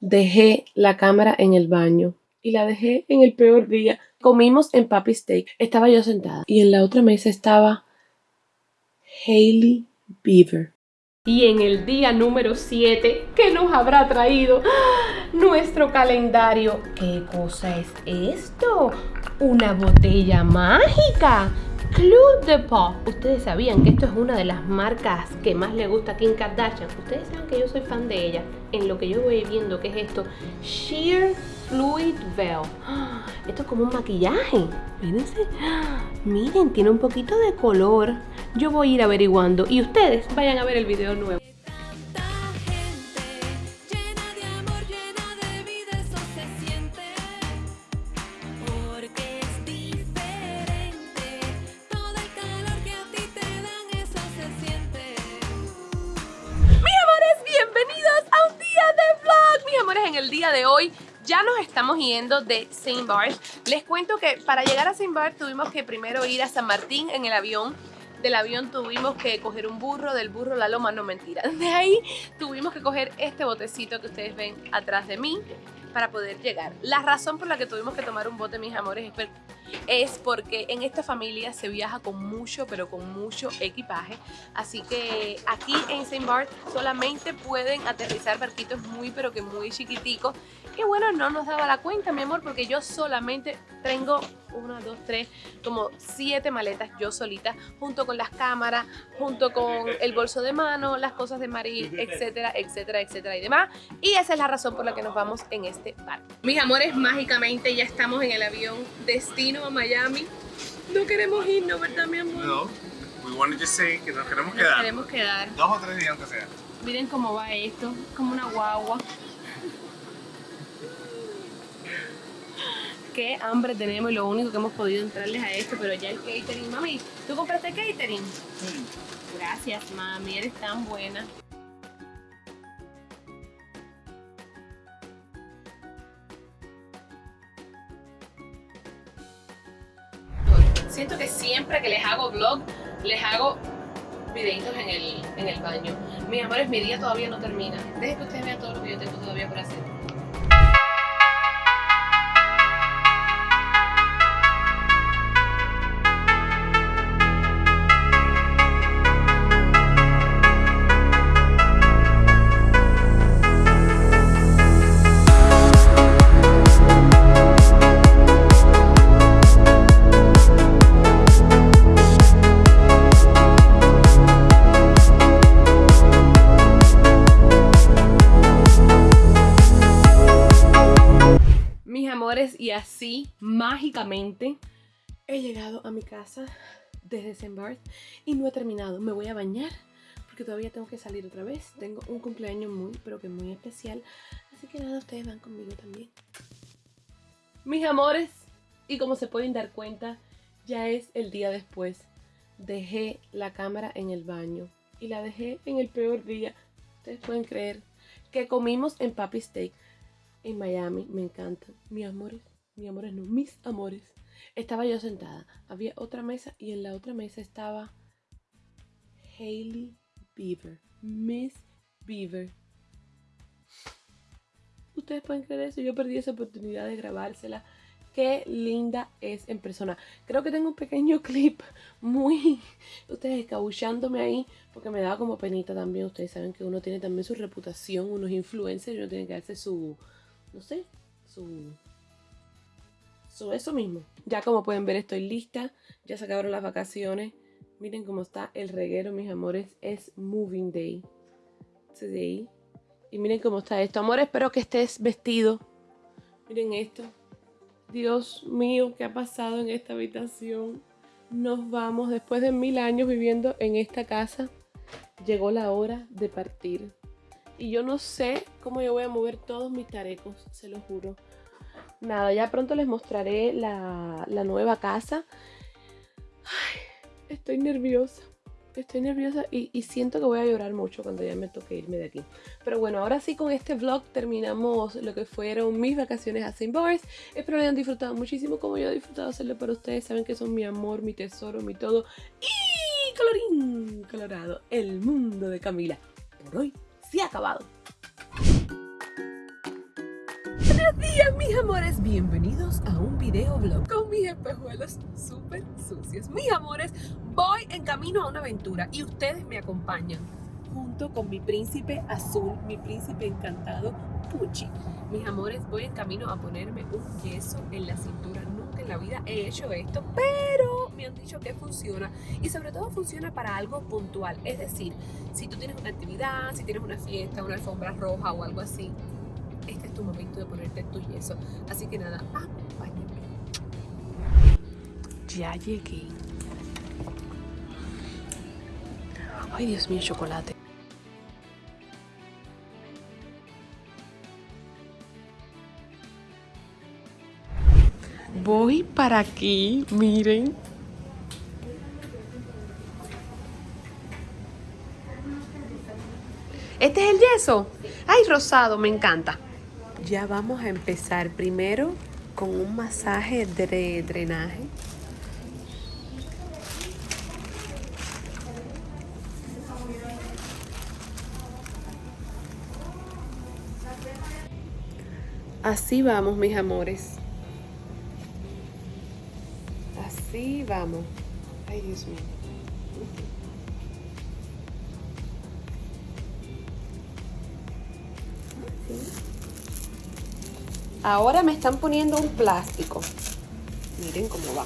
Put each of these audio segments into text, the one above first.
dejé la cámara en el baño y la dejé en el peor día. Comimos en Papi Steak. Estaba yo sentada y en la otra mesa estaba Hailey Beaver. Y en el día número 7, ¿qué nos habrá traído? Nuestro calendario. ¿Qué cosa es esto? Una botella mágica. Club de Pop. Ustedes sabían que esto es una de las marcas que más le gusta a Kim Kardashian. Ustedes saben que yo soy fan de ella. En lo que yo voy viendo, ¿qué es esto? Sheer Fluid Veil. Esto es como un maquillaje. Mírense. Miren, tiene un poquito de color. Yo voy a ir averiguando y ustedes vayan a ver el video nuevo. Ya nos estamos yendo de Saint Barth. Les cuento que para llegar a Saint Barth tuvimos que primero ir a San Martín en el avión. Del avión tuvimos que coger un burro, del burro la loma, no mentira. De ahí tuvimos que coger este botecito que ustedes ven atrás de mí para poder llegar. La razón por la que tuvimos que tomar un bote, mis amores, es porque en esta familia se viaja con mucho, pero con mucho equipaje. Así que aquí en St. Bart solamente pueden aterrizar barquitos muy, pero que muy chiquiticos. Y bueno, no nos daba la cuenta, mi amor, porque yo solamente tengo una, dos, tres, como siete maletas yo solita, junto con las cámaras, junto con el bolso de mano, las cosas de Marí, etcétera, etcétera, etcétera y demás. Y esa es la razón por la que nos vamos en este barco. Mis amores, mágicamente ya estamos en el avión destino a Miami. No queremos irnos, ¿verdad, mi amor? No, we wanted to say que nos queremos quedar. Nos queremos quedar. Dos o tres días aunque sea. Miren cómo va esto, como una guagua. Qué hambre tenemos y lo único que hemos podido entrarles a esto, pero ya el catering. Mami, ¿tú compraste catering? Sí. Gracias, mami, eres tan buena. Siento que siempre que les hago vlog, les hago videitos en el, en el baño. Mis amores, mi día todavía no termina. Dejen que ustedes vean todo lo que yo tengo todavía por hacer. Y así mágicamente he llegado a mi casa desde St. y no he terminado. Me voy a bañar porque todavía tengo que salir otra vez. Tengo un cumpleaños muy, pero que muy especial. Así que nada, ustedes van conmigo también. Mis amores, y como se pueden dar cuenta, ya es el día después. Dejé la cámara en el baño y la dejé en el peor día. Ustedes pueden creer que comimos en Papi Steak en Miami, me encanta. Mis amores, mis amores no, mis amores. Estaba yo sentada, había otra mesa y en la otra mesa estaba Hailey Beaver, Miss Beaver. Ustedes pueden creer eso, yo perdí esa oportunidad de grabársela. Qué linda es en persona. Creo que tengo un pequeño clip muy... Ustedes escabullándome ahí porque me daba como penita también. Ustedes saben que uno tiene también su reputación, unos influencers y uno tiene que darse su, no sé, su, su eso mismo. Ya como pueden ver estoy lista, ya se acabaron las vacaciones. Miren cómo está el reguero, mis amores, es Moving Day. Today. Y miren cómo está esto. Amor, espero que estés vestido. Miren esto. Dios mío, ¿qué ha pasado en esta habitación? Nos vamos después de mil años viviendo en esta casa. Llegó la hora de partir. Y yo no sé cómo yo voy a mover todos mis tarecos, se lo juro. Nada, ya pronto les mostraré la, nueva casa. estoy nerviosa. Estoy nerviosa y, siento que voy a llorar mucho cuando ya me toque irme de aquí. Pero bueno, ahora sí con este vlog terminamos lo que fueron mis vacaciones a St. Bars. Espero que hayan disfrutado muchísimo como yo he disfrutado hacerlo para ustedes. Saben que son mi amor, mi tesoro, mi todo. Y colorín colorado, el mundo de Camila. Por hoy se ha acabado. Buenos días, mis amores. Bienvenidos a un video vlog con mis espejuelos súper sucios. Mis amores, voy en camino a una aventura y ustedes me acompañan junto con mi príncipe azul, mi príncipe encantado, Pucci. Mis amores, voy en camino a ponerme un yeso en la cintura. Nunca en la vida he hecho esto, pero me han dicho que funciona y sobre todo funciona para algo puntual. Es decir, si tú tienes una actividad, si tienes una fiesta, una alfombra roja o algo así, este es tu momento de ponerte tu yeso. Así que nada, acompáñame. Ya llegué. Ay, Dios mío, chocolate. Voy para aquí, miren. ¿Este es el yeso? Ay, rosado, me encanta. Ya vamos a empezar primero con un masaje de drenaje. Así vamos, mis amores. Así vamos. Ahora me están poniendo un plástico. Miren cómo va.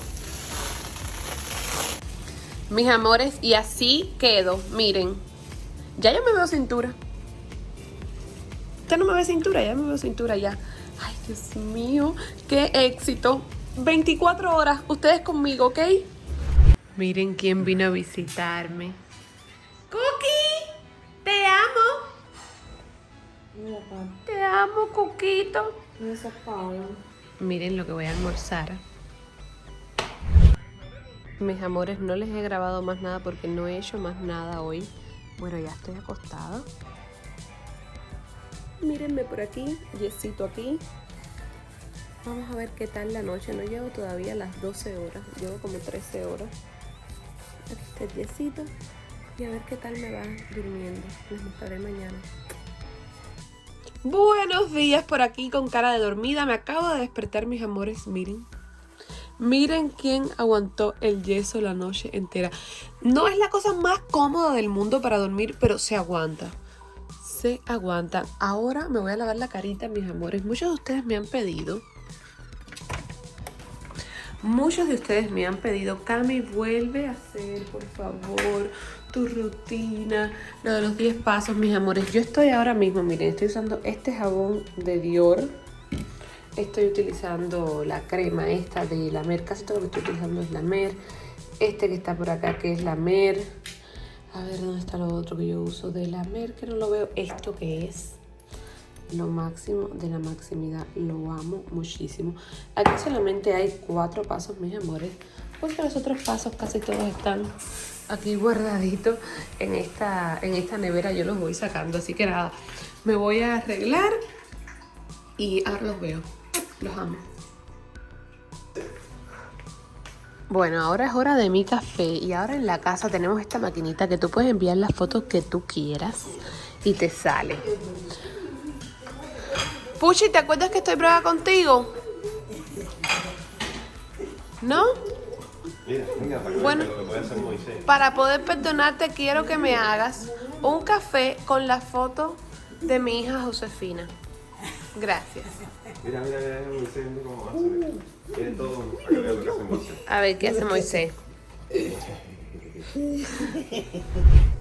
Mis amores, y así quedo. Miren. Ya yo me veo cintura. Ya no me ve cintura, ya me veo cintura ya. Ay, Dios mío, qué éxito. 24 horas, ustedes conmigo, ¿ok? Miren quién vino a visitarme. Te amo, Coquito. Miren lo que voy a almorzar. Mis amores, no les he grabado más nada porque no he hecho más nada hoy. Bueno, ya estoy acostada. Mírenme por aquí, yesito aquí. Vamos a ver qué tal la noche. No llevo todavía las 12 horas, llevo como 13 horas. Aquí está el yesito. Y a ver qué tal me va durmiendo. Les mostraré mañana. Buenos días por aquí con cara de dormida. Me acabo de despertar, mis amores. Miren. Miren quién aguantó el yeso la noche entera. No es la cosa más cómoda del mundo para dormir, pero se aguanta. Se aguanta. Ahora me voy a lavar la carita, mis amores. Muchos de ustedes me han pedido. Muchos de ustedes me han pedido, Cami, vuelve a hacer, por favor, tu rutina, lo de los 10 pasos, mis amores. Yo estoy ahora mismo, miren, estoy usando este jabón de Dior. Estoy utilizando la crema esta de la Mer. Casi todo lo que estoy utilizando es la Mer. Este que está por acá, que es la Mer. A ver, ¿dónde está lo otro que yo uso de la Mer? Que no lo veo. Esto que es lo máximo de la maximidad. Lo amo muchísimo. Aquí solamente hay cuatro pasos, mis amores. Porque los otros pasos casi todos están aquí guardaditos en esta, en esta nevera. Yo los voy sacando. Así que nada, me voy a arreglar y ahora los veo. Los amo. Bueno, ahora es hora de mi café y ahora en la casa tenemos esta maquinita que tú puedes enviar las fotos que tú quieras y te sale. Puchi, ¿te acuerdas que estoy brava contigo? ¿No? Bueno, para poder perdonarte quiero que me hagas un café con la foto de mi hija Josefina. Gracias. Mira, mira, mira, Moisés, mira cómo va a hacer. Tiene todo. Lo que hace Moisés. A ver, ¿qué hace Moisés?